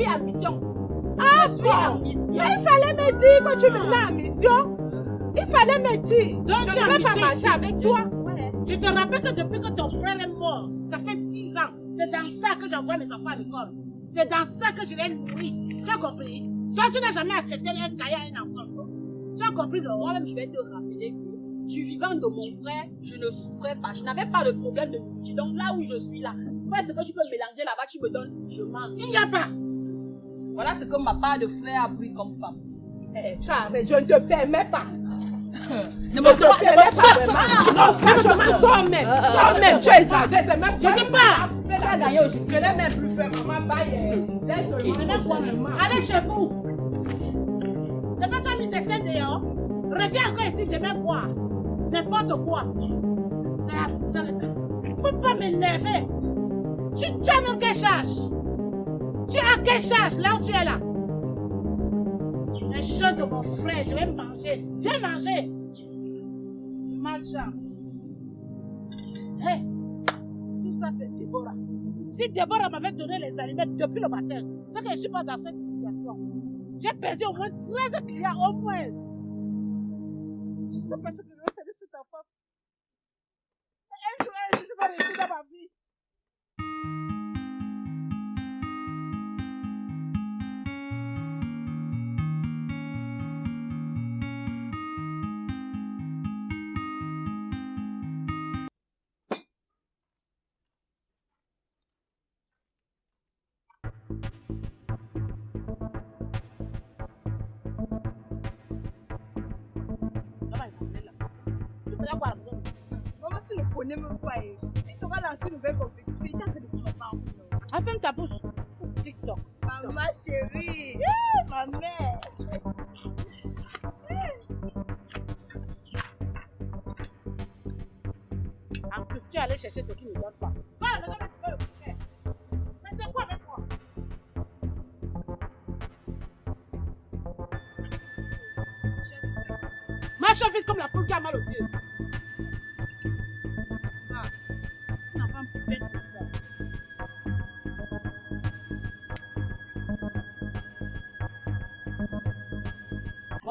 suis en mission. Ah je suis mission. Mais il fallait me dire que tu venais en mission. Il fallait me dire. Donc, je tu vais pas ici. avec toi. Ouais. Je te rappelle que depuis que ton frère est mort, ça fait six ans. C'est dans ça que j'envoie mes enfants à l'école. C'est dans ça que je les nourris. Tu as compris? Toi, tu n'as jamais acheté un cahier à un enfant. Tu as compris, non Moi-même, je vais te rappeler que du vivant de mon frère, je ne souffrais pas. Je n'avais pas de problème de nourriture. Donc là où je suis là, fais ce que tu peux mélanger là-bas, tu me donnes, je mange. Il n'y a pas. Voilà ce que ma part de frère a pris comme femme. Eh, tu arrêtes, je ne te permets pas. Ne Je me ne te permets pas. Non, franchement, toi-même. Toi-même, tu. C'est même Je dis pas. Tu as gagné aujourd'hui. Je l'ai même plus fait, maman. Bye. Laisse-le. C'est. Allez chez vous. Demain, tu as mis tes seins dehors. Reviens encore ici demain voir. N'importe quoi. Ça, ça, ça. Faut pas m'énerver. Tu, tu as même quelle charge? Tu as quelle charge? Là où tu es là Les choses de mon frère, je vais manger. Viens manger. Malchance. Hé, tout ça c'est Déborah. Si Déborah m'avait donné les aliments depuis le matin, c'est que je ne suis pas dans cette situation. J'ai perdu au moins 13 clients, au moins. Je ne sais pas ce que je vais faire de cet enfant. Un un je vais réussir dans ma vie. Maman, tu ne connais même pas. eh. Tu t'auras lancé une nouvelle compétition. Il t'a fait de. Ah, ferme ta bouche. TikTok. Maman chérie. Ma mère. En plus, tu es allé chercher ce qui ne donne pas. Va à la maison, mais tu peux le faire. Mais c'est quoi avec moi? Marche vite comme la poule qui a mal aux yeux.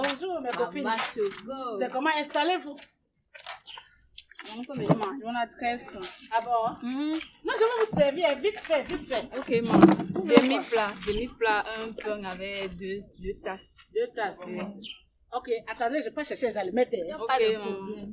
Bonjour mes copines. C'est comment installez-vous? On a très faim. Ah bon Mhm. Non, je vais vous servir vite fait, vite fait. Ok, maman. Demi-plat. Demi-plat, un pain avec deux, deux tasses. Deux tasses. Ok, attendez, je peux chercher les aliments. Ok, maman.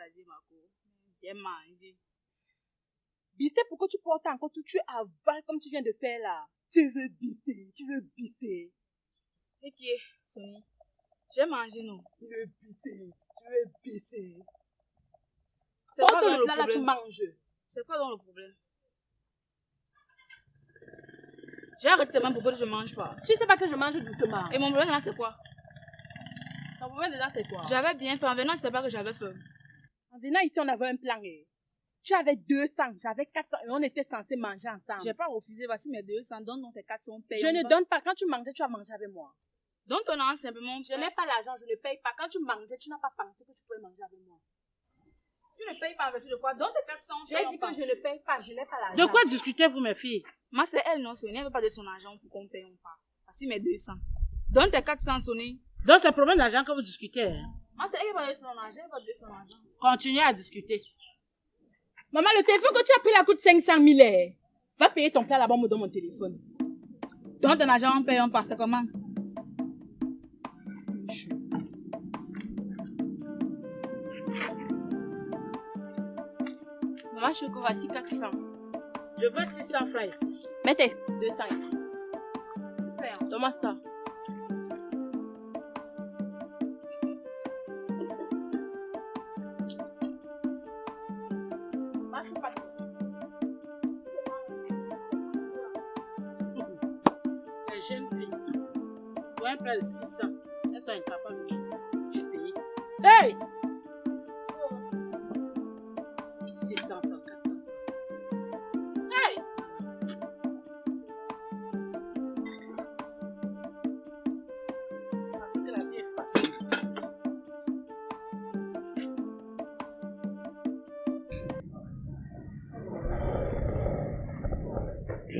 Tu vas rassasier ma cour. Bien manger. Pourquoi tu portes encore tout Tu avales comme tu viens de faire là. Tu veux bisser, tu veux bisser. Ok, Sony. J'ai mangé, non. Tu veux bisser, tu veux bisser. C'est quoi dans le plat là, tu manges. C'est quoi dans le problème? J'ai arrêté tes mains pour que je mange pas. Tu sais pas que je mange doucement. Et mon problème là, c'est quoi? Ton problème déjà, c'est quoi? J'avais bien faim. En venant, je sais pas que j'avais faim. En venant ici, on avait un plan. eh. Tu avais 200, j'avais 400 et on était censés manger ensemble. J'ai pas refusé. Voici mes 200. Donne donc tes 400 paye. Je ne donne pas. Quand tu mangeais, tu as mangé avec moi. Donne ton argent simplement. Je n'ai pas l'argent, je ne paye pas. Quand tu mangeais, tu n'as pas pensé que tu pouvais manger avec moi. Tu ne payes pas avec de quoi Donne tes 400. J'ai dit que je ne paye pas, je n'ai pas l'argent. De quoi discutez-vous, mes filles? Moi, c'est elle, non, Sonia. Elle veut pas de son argent pour qu'on paye, on part. Voici mes 200. Donne tes 400, Sonia. Donc, c'est le problème d'argent que vous discutez. hein. Moi, c'est elle qui va donner son argent. Elle va donner son argent. Continuez à discuter. Maman, le téléphone que tu as pris là coûte 500 000. eh. Va payer ton plat là-bas, me donne mon téléphone. Donne ton argent, on paye, on. C'est comment? Maman, Choco, voici 400. Je veux 600 francs ici. Mettez 200 ici. Donne-moi ça. Marche pas. Les jeunes filles. Pour un plat de 600, elles sont incapables de payer. Hey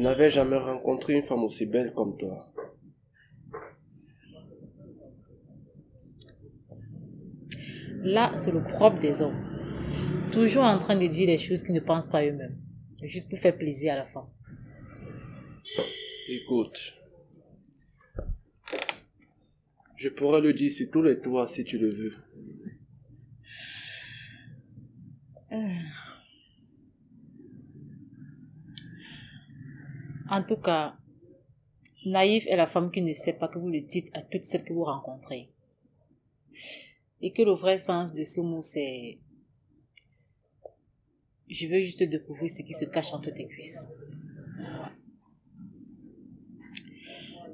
n'avais jamais rencontré une femme aussi belle comme toi. Là, c'est le propre des hommes. Toujours en train de dire les choses qu'ils ne pensent pas eux-mêmes. Juste pour faire plaisir à la femme. Écoute, je pourrais le dire sur tous les toits si tu le veux. En tout cas, Naïf est la femme qui ne sait pas que vous le dites à toutes celles que vous rencontrez. Et que le vrai sens de ce mot, c'est... Je veux juste découvrir ce qui se cache entre tes cuisses.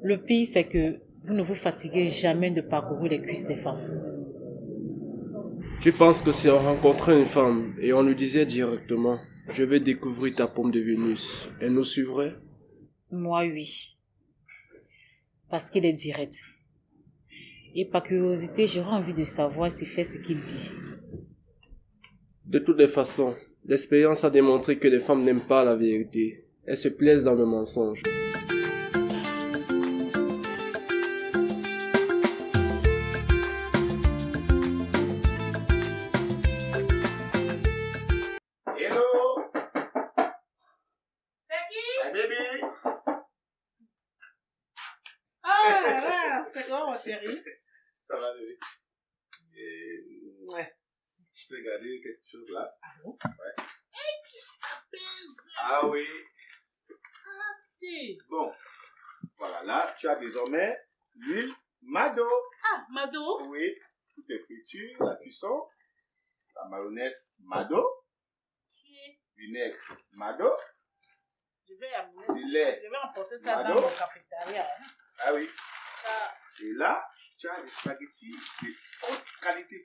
Le pire, c'est que vous ne vous fatiguez jamais de parcourir les cuisses des femmes. Tu penses que si on rencontrait une femme et on lui disait directement, je vais découvrir ta pomme de Vénus, elle nous suivrait? Moi, oui. Parce qu'il est direct. Et par curiosité, j'aurais envie de savoir s'il fait ce qu'il dit. De toutes les façons, l'expérience a démontré que les femmes n'aiment pas la vérité. Elles se plaisent dans le mensonge. Ah, c'est quoi, mon chéri Ça va, bébé? Et, ouais. Je t'ai gardé quelque chose là. Ah bon? Ouais. Ah oui. Bon. Voilà, là, tu as désormais l'huile Mado. Ah, Mado? Oui. Toutes les fritures, la cuisson, la mayonnaise Mado, vinaigre Mado, Je vais amener. du lait. Je vais emporter ça Mado. dans mon cafétéria. hein. Ah oui. Et là, tu as des spaghettis de haute qualité.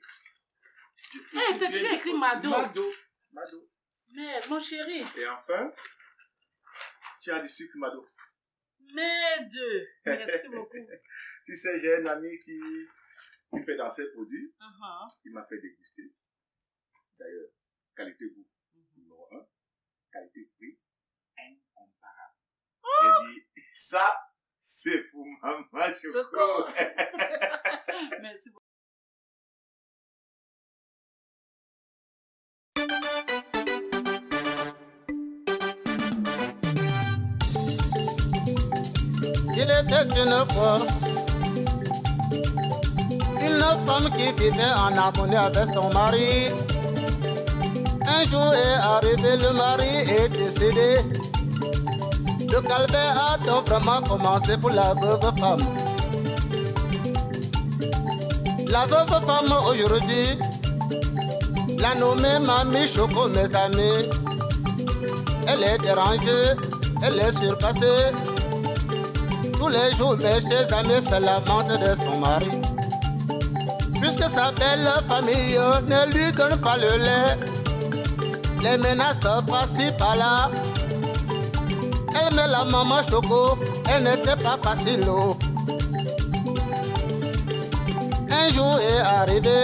Eh, c'est toujours écrit Mado. Mado. Mado. Merde, mon chéri. Et enfin, tu as du sucre Mado. Merde. Merci beaucoup. Tu sais, j'ai un ami qui, qui fait dans ses produits. Uh-huh. Il m'a fait déguster. D'ailleurs, qualité goût numéro un, qualité prix incomparable. J'ai dit, ça, c'est pour maman Choco. Merci beaucoup. Il était une fois une femme qui vivait en harmonie avec son mari. Un jour est arrivé, le mari est décédé. Le calvaire a donc vraiment commencé pour la veuve femme. La veuve femme aujourd'hui, la nommée Mamie Choco, mes amis. Elle est dérangée, elle est surpassée. Tous les jours, mes chers amis se lamentent de son mari. Puisque sa belle famille ne lui donne pas le lait, les menaces par-ci par-là. Elle met la maman choco, elle n'était pas facile. oh. Un jour est arrivé,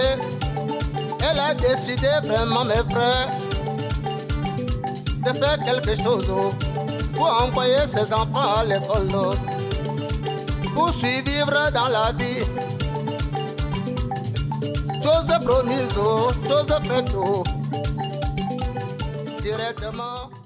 elle a décidé vraiment, mes frères, de faire quelque chose pour envoyer ses enfants à l'école, pour survivre dans la vie. Chose promise, chose faite, directement.